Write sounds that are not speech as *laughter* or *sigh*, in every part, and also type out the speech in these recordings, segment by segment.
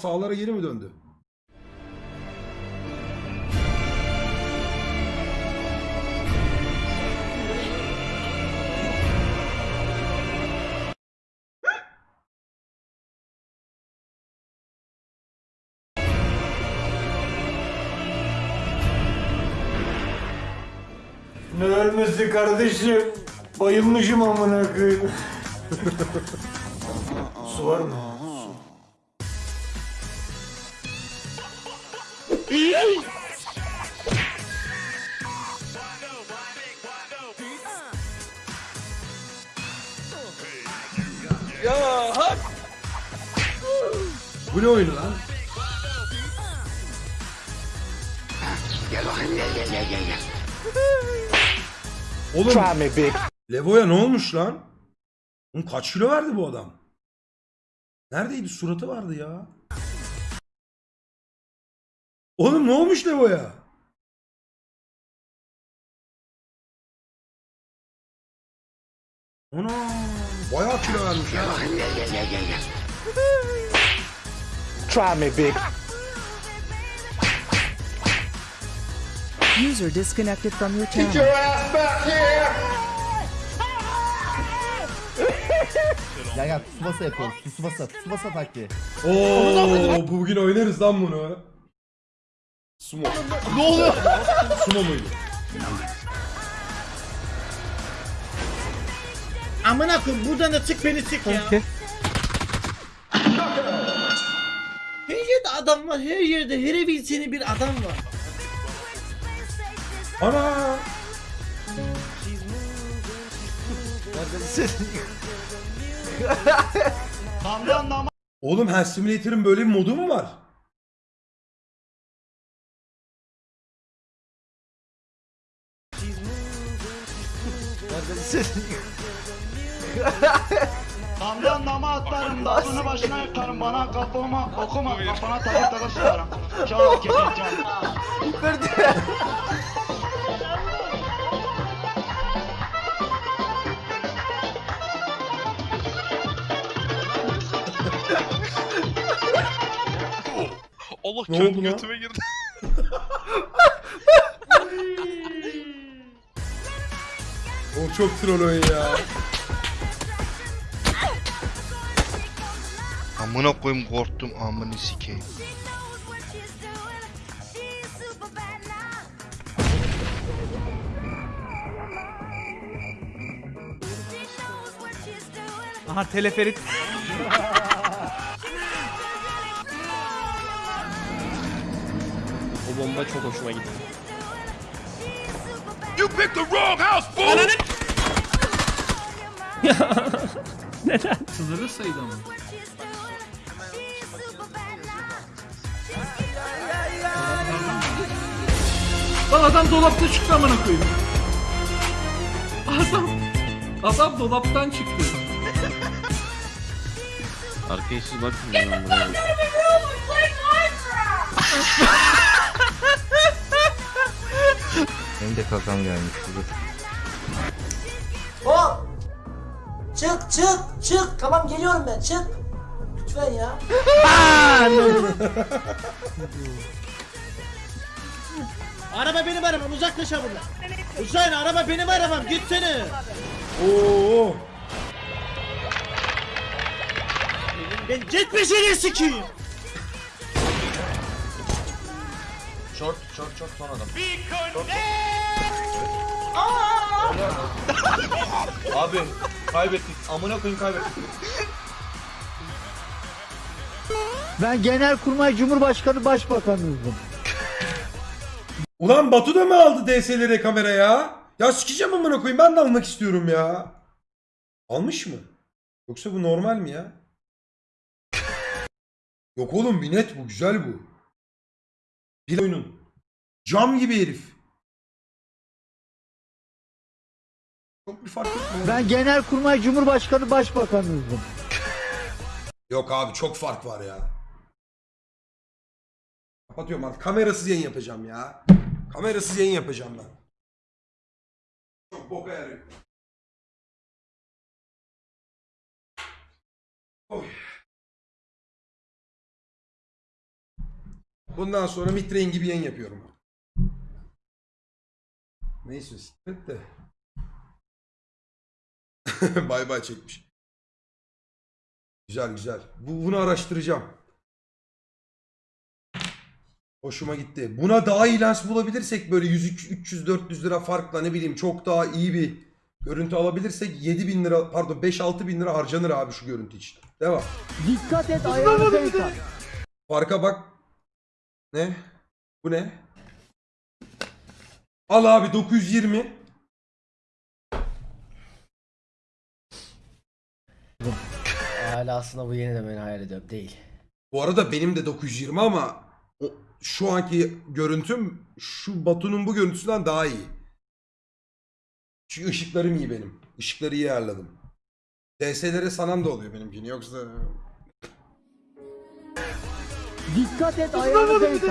sağlara geri mi döndü? Ne ölmesi kardeşim? Bayılmışım amına koyayım. *laughs* Su var mı? Bu ne oyunu lan? Oğlum Levo'ya ne olmuş lan? Oğlum kaç kilo verdi bu adam? Neredeydi? Suratı vardı ya. Oğlum ne olmuş Levo'ya? Ana bayağı kilo vermiş ya. Try me, big. User disconnected from your channel. Ya ya Tsubasa yapıyoruz. Tsubasa, Tsubasa taktiği. Oo bugün oynarız lan bunu. Sumo. ne oluyor? Sumo muydu? Amına koyayım buradan da çık beni çık ya. Her yerde adam var her yerde her evin seni bir adam var. Ana. Oğlum Hand Simulator'ın böyle bir modu mu var? Kamdan dama atlarım, dağını başına yıkarım, bana kafama okuma, kafana takır takır sıkarım. Çal kefil çal. Allah Ne kendi götüme girdi. *laughs* O çok troll oyun ya. Amına koyayım korktum amını sikeyim. Aha teleferit. O bomba çok hoşuma gitti. You picked the wrong house, fool! *laughs* Sınırlı sayıda mı? Lan adam dolapta çıktı amına koyayım. Adam adam dolaptan çıktı. Arkaya siz bakın ben buraya. Benim de kakam gelmiş. Dur. Çık çık çık. Tamam geliyorum ben çık. Lütfen ya. araba benim arabam uzaklaş buradan. Hüseyin araba benim arabam gitsene. Oo. Ben gitmesini sikeyim. Short, short, short son adam. Abi kaybettik. Amına koyayım kaybettik. Ben Genelkurmay Cumhurbaşkanı Başbakanıydım. Ulan Batu da mı aldı DSLR kamera ya? Ya sikeceğim amına koyayım ben de almak istiyorum ya. Almış mı? Yoksa bu normal mi ya? Yok oğlum bir net bu güzel bu. Bir oyunun. Cam gibi herif. Çok bir fark etmiyor. Ben Genelkurmay Cumhurbaşkanı Başbakanıydım. Yok abi çok fark var ya. Kapatıyorum artık. Kamerasız yayın yapacağım ya. Kamerasız yayın yapacağım ben. Çok boka yarıyor. Oy. Bundan sonra mitrein gibi yayın yapıyorum. Neyse sikret de. *laughs* bay bay çekmiş. Güzel güzel. Bu, bunu araştıracağım. Hoşuma gitti. Buna daha iyi lens bulabilirsek böyle 100 300 400 lira farkla ne bileyim çok daha iyi bir görüntü alabilirsek 7000 lira pardon 5 6 bin lira harcanır abi şu görüntü için. Devam. Dikkat et ayağını. Farka bak. Ne? Bu ne? Al abi 920. Hala aslında bu yeni de beni hayal ediyorum. Değil. Bu arada benim de 920 ama o, şu anki görüntüm şu Batu'nun bu görüntüsünden daha iyi. Çünkü ışıklarım iyi benim. Işıkları iyi ayarladım. DS'lere sanan da oluyor benimkini yoksa... Dikkat et ayağını denk.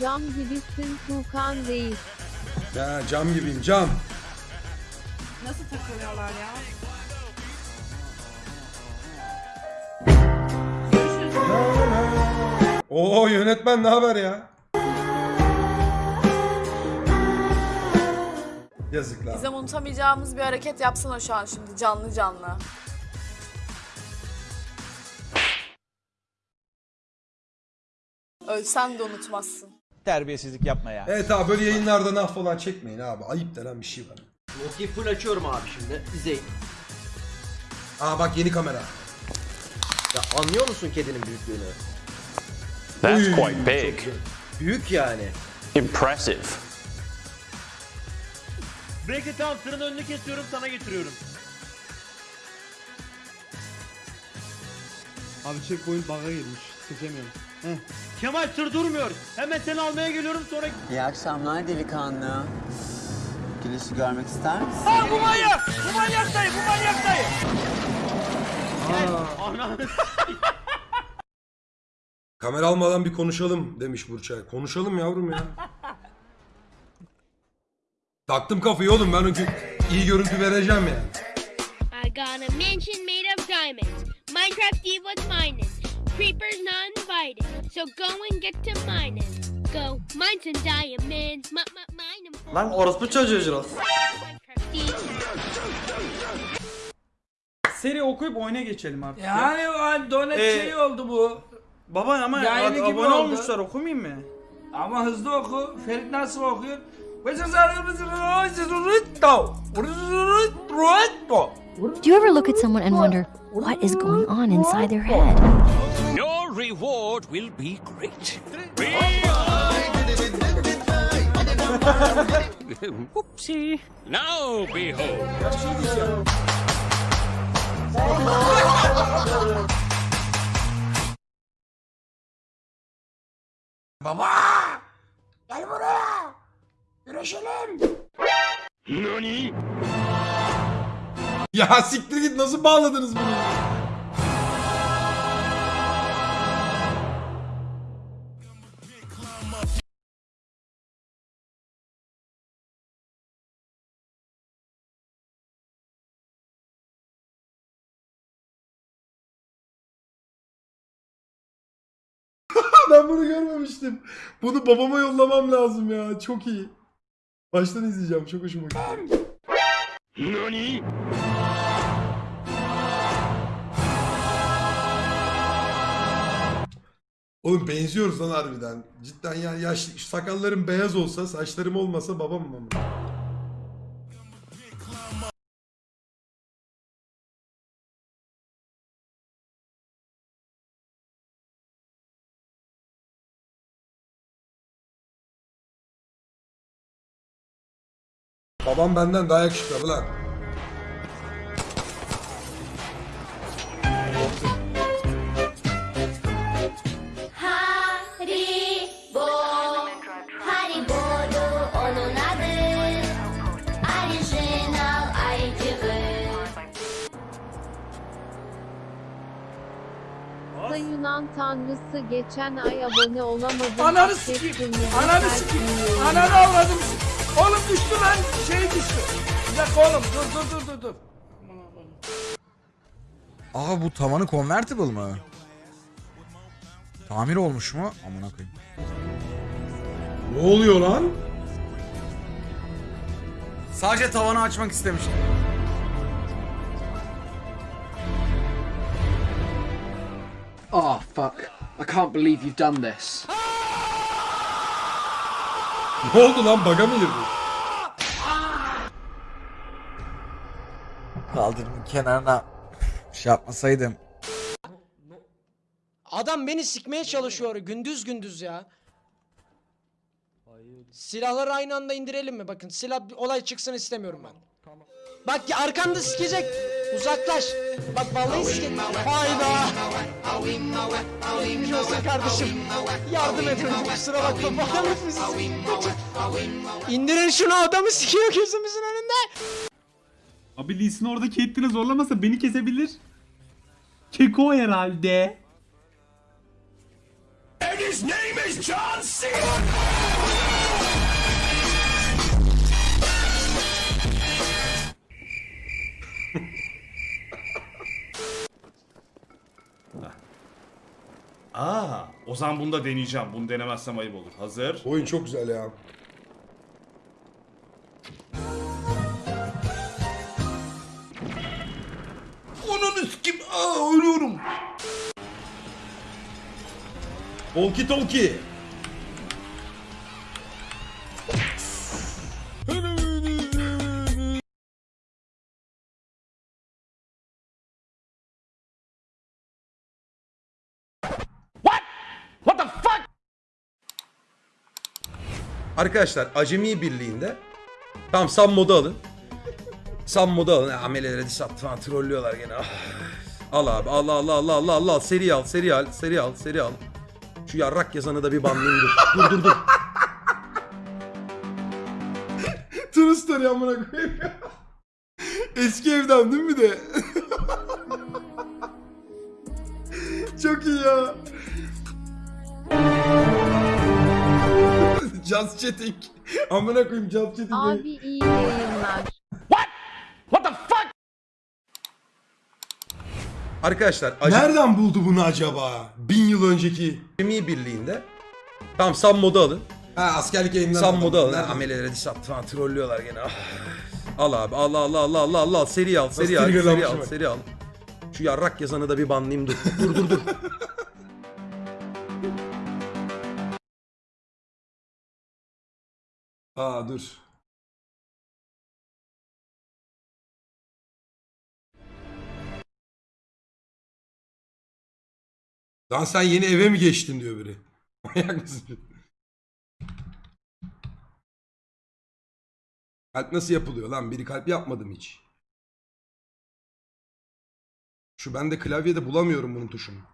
Cam gibisin Tuğkan Reis. Ya cam gibiyim cam. Nasıl takılıyorlar ya? Oo yönetmen ne haber ya? Yazıklar. Bizim unutamayacağımız bir hareket yapsana şu an şimdi canlı canlı. Ölsen de unutmazsın. Terbiyesizlik yapma ya. Evet abi böyle yayınlarda nah falan çekmeyin abi. Ayıp denen bir şey var. Nokia'yı full açıyorum abi şimdi. İzleyin. Aa bak yeni kamera. Ya anlıyor musun kedinin büyüklüğünü? That's quite big. Büyük yani. Impressive. Bekle tamam tırın önünü kesiyorum sana getiriyorum. Abi checkpoint bug'a girmiş. Seçemiyorum. Heh. Kemal tır durmuyor. Hemen seni almaya geliyorum sonra... İyi akşamlar delikanlı. Güneşi görmek ister misin? Aa bu manyak! Bu manyak dayı! Bu manyak dayı! *laughs* Kamera almadan bir konuşalım demiş Burçay. Konuşalım yavrum ya. Taktım kafayı oğlum ben o gün iyi görüntü vereceğim ya. I got a mansion made of diamonds. Minecraft Diva's mining. Creepers not invited. So go and get to mining. Go mine some diamonds. M- m- mine 'em. Lan orospu çocuğu Jiros. Seri okuyup oyuna geçelim artık. Yani o donet Ee, şey oldu bu. Baba ama Yayını ab- abone oldu. olmuşlar okumayayım mı? Ama hızlı oku. Ferit nasıl okuyor? Do you ever look at someone and wonder what is going on inside their head? Reward will be great. *laughs* Whoopsie. Now behold. Baba! Gel buraya! Güreşelim! Nani? Ya siktir git nasıl bağladınız bunu? *laughs* ben bunu görmemiştim. Bunu babama yollamam lazım ya. Çok iyi. Baştan izleyeceğim. Çok hoşuma gitti. Nani? Oğlum benziyoruz lan harbiden. Cidden ya yaş sakallarım beyaz olsa, saçlarım olmasa babam mı? Babam benden daha yakışıklı lan. Ayıcığı. Yunan tanrısı geçen ay abone olamadım. Ananı sikeyim. Ananı sikeyim. Ananı avradım. Oğlum düştü lan. Şey düştü. Bir dakika oğlum dur dur dur dur dur. Aa bu tavanı convertible mı? Tamir olmuş mu? Amına koyayım. Ne oluyor lan? Sadece tavanı açmak istemiştim. Oh fuck. I can't believe you've done this. Ne oldu lan? Baga mı girdi? Kaldırımın kenarına şey yapmasaydım. Adam beni sikmeye çalışıyor gündüz gündüz ya. Silahları aynı anda indirelim mi? Bakın silah olay çıksın istemiyorum ben. Bak ya arkanda sikecek. Uzaklaş. Bak vallahi sikecek. Hayda. Geçmiş olsun kardeşim. Yardım edin kusura bakma. Bana nefes İndirin şunu adamı sikiyor gözümüzün önünde. Abi Lee Sin orada Caitlyn'i zorlamasa beni kesebilir. Keko herhalde. Aa, o zaman bunu da deneyeceğim. Bunu denemezsem ayıp olur. Hazır. Oyun çok güzel ya. Onun kim? Aa ölüyorum. Volki Tolki. Arkadaşlar Acemi Birliği'nde tam Sam modu alın. Sam modu alın. Ameleleri diş attı falan trollüyorlar gene. Ah. Al abi al al al al al al seri al seri al seri al seri al. Şu yarrak yazanı da bir banlayayım dur. *laughs* Dur dur dur. True story amına koyayım ya. Eski evden değil mi de? *laughs* Çok iyi ya. Just chatting. *laughs* Amına koyayım just chatting. Abi iyi yayınlar. Arkadaşlar nereden buldu bunu acaba? Bin yıl önceki Acemi Birliği'nde tam Sam modu alın. Ha askerlik yayınları. Sam modu alın. Ha, Amelelere diş attı falan trollüyorlar gene. Ah. Al abi al al al al al al seri al seri al seri al seri al. Şu yarrak yazanı da bir banlayayım dur. Dur dur dur. *laughs* Aa dur. Lan sen yeni eve mi geçtin diyor biri. *laughs* Manyak mısın? Kalp nasıl yapılıyor lan? Biri kalp yapmadım hiç. Şu ben de klavyede bulamıyorum bunun tuşunu.